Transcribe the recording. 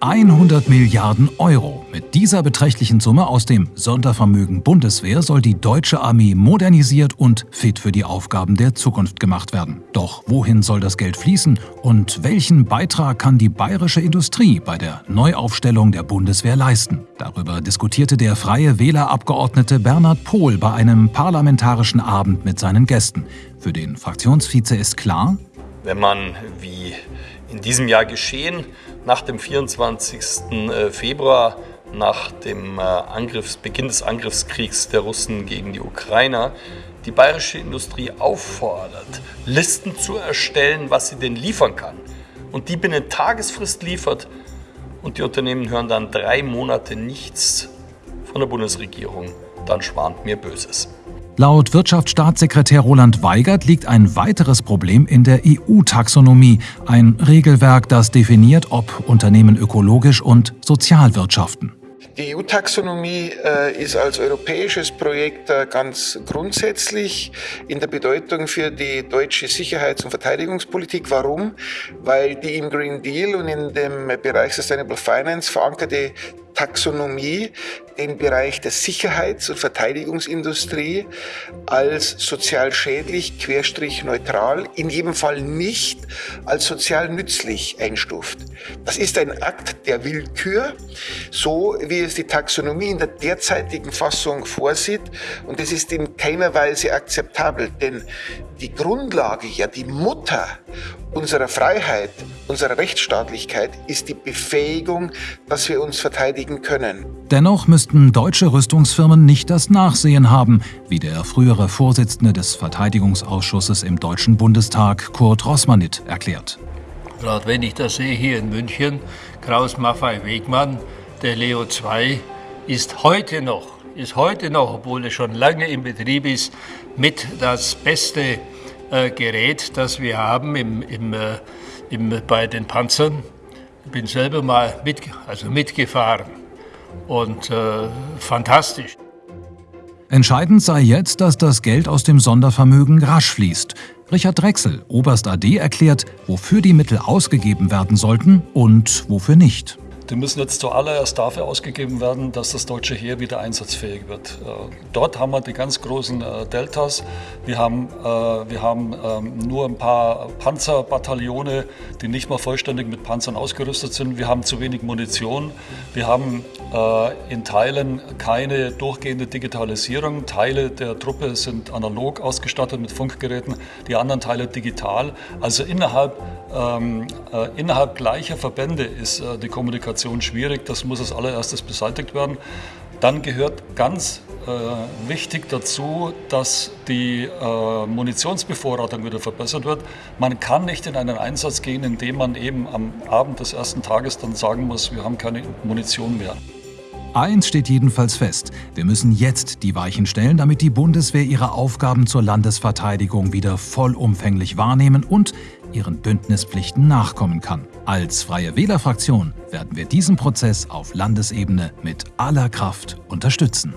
100 Milliarden Euro. Mit dieser beträchtlichen Summe aus dem Sondervermögen Bundeswehr soll die deutsche Armee modernisiert und fit für die Aufgaben der Zukunft gemacht werden. Doch wohin soll das Geld fließen und welchen Beitrag kann die bayerische Industrie bei der Neuaufstellung der Bundeswehr leisten? Darüber diskutierte der freie Wählerabgeordnete Bernhard Pohl bei einem parlamentarischen Abend mit seinen Gästen. Für den Fraktionsvize ist klar, wenn man wie in diesem Jahr geschehen, nach dem 24. Äh, Februar, nach dem äh, Angriffs, Beginn des Angriffskriegs der Russen gegen die Ukrainer, die bayerische Industrie auffordert, Listen zu erstellen, was sie denn liefern kann. Und die binnen Tagesfrist liefert. Und die Unternehmen hören dann drei Monate nichts von der Bundesregierung. Dann schwant mir Böses. Laut Wirtschaftsstaatssekretär Roland Weigert liegt ein weiteres Problem in der EU-Taxonomie, ein Regelwerk, das definiert, ob Unternehmen ökologisch und sozial wirtschaften. Die EU-Taxonomie äh, ist als europäisches Projekt äh, ganz grundsätzlich in der Bedeutung für die deutsche Sicherheits- und Verteidigungspolitik. Warum? Weil die im Green Deal und in dem Bereich Sustainable Finance verankerte Taxonomie den Bereich der Sicherheits- und Verteidigungsindustrie als sozial schädlich, querstrich neutral, in jedem Fall nicht als sozial nützlich einstuft. Das ist ein Akt der Willkür, so wie es die Taxonomie in der derzeitigen Fassung vorsieht. Und es ist in keiner Weise akzeptabel, denn die Grundlage, ja die Mutter unserer Freiheit, unserer Rechtsstaatlichkeit ist die Befähigung, dass wir uns verteidigen können. Dennoch müssten deutsche Rüstungsfirmen nicht das Nachsehen haben, wie der frühere Vorsitzende des Verteidigungsausschusses im Deutschen Bundestag, Kurt Rossmanit, erklärt. Gerade wenn ich das sehe hier in München, Kraus Maffei Wegmann, der Leo 2 ist heute noch, ist heute noch, obwohl er schon lange im Betrieb ist, mit das beste äh, Gerät, das wir haben im, im, äh, im, bei den Panzern. Ich bin selber mal mit, also mitgefahren und äh, fantastisch. Entscheidend sei jetzt, dass das Geld aus dem Sondervermögen rasch fließt. Richard Drechsel, Oberst AD, erklärt, wofür die Mittel ausgegeben werden sollten und wofür nicht. Die müssen jetzt zuallererst dafür ausgegeben werden, dass das deutsche Heer wieder einsatzfähig wird. Äh, dort haben wir die ganz großen äh, Deltas. Wir haben, äh, wir haben ähm, nur ein paar Panzerbataillone, die nicht mal vollständig mit Panzern ausgerüstet sind. Wir haben zu wenig Munition. Wir haben in Teilen keine durchgehende Digitalisierung. Teile der Truppe sind analog ausgestattet mit Funkgeräten, die anderen Teile digital. Also innerhalb, ähm, innerhalb gleicher Verbände ist die Kommunikation Kommunikation schwierig. Das muss als allererstes beseitigt werden. Dann gehört ganz äh, wichtig dazu, dass die äh, Munitionsbevorratung wieder verbessert wird. Man kann nicht in einen Einsatz gehen, indem man eben am Abend des ersten Tages dann sagen muss, wir haben keine Munition mehr. Eins steht jedenfalls fest. Wir müssen jetzt die Weichen stellen, damit die Bundeswehr ihre Aufgaben zur Landesverteidigung wieder vollumfänglich wahrnehmen und ihren Bündnispflichten nachkommen kann. Als Freie Wählerfraktion werden wir diesen Prozess auf Landesebene mit aller Kraft unterstützen.